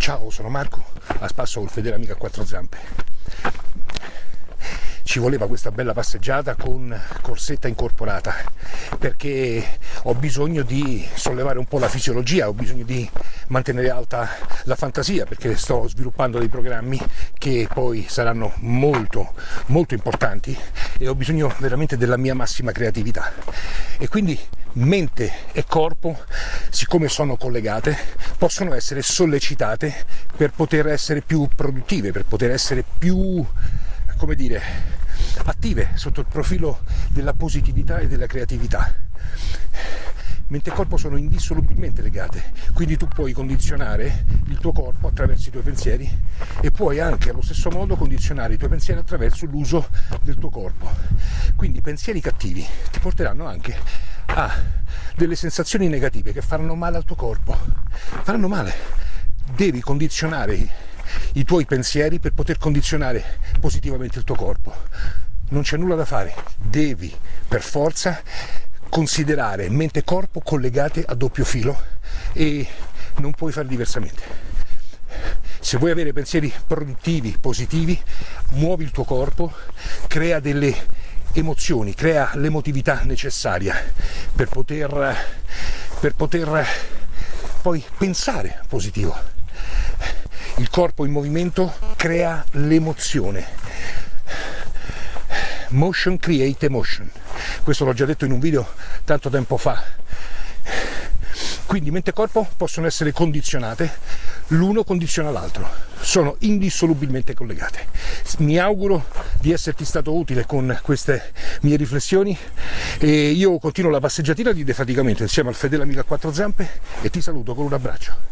Ciao, sono Marco, a spasso col fedele amico a quattro zampe. Ci voleva questa bella passeggiata con corsetta incorporata perché ho bisogno di sollevare un po' la fisiologia, ho bisogno di mantenere alta la fantasia perché sto sviluppando dei programmi che poi saranno molto molto importanti e ho bisogno veramente della mia massima creatività e quindi mente e corpo siccome sono collegate possono essere sollecitate per poter essere più produttive per poter essere più come dire attive sotto il profilo della positività e della creatività mente e corpo sono indissolubilmente legate, quindi tu puoi condizionare il tuo corpo attraverso i tuoi pensieri e puoi anche allo stesso modo condizionare i tuoi pensieri attraverso l'uso del tuo corpo. Quindi pensieri cattivi ti porteranno anche a delle sensazioni negative che faranno male al tuo corpo, faranno male. Devi condizionare i tuoi pensieri per poter condizionare positivamente il tuo corpo. Non c'è nulla da fare, devi per forza considerare mente e corpo collegate a doppio filo e non puoi fare diversamente. Se vuoi avere pensieri produttivi, positivi, muovi il tuo corpo, crea delle emozioni, crea l'emotività necessaria per poter, per poter poi pensare positivo. Il corpo in movimento crea l'emozione. Motion create emotion questo l'ho già detto in un video tanto tempo fa. Quindi mente e corpo possono essere condizionate l'uno condiziona l'altro sono indissolubilmente collegate. Mi auguro di esserti stato utile con queste mie riflessioni e io continuo la passeggiatina di defaticamento insieme al fedele amico a quattro zampe e ti saluto con un abbraccio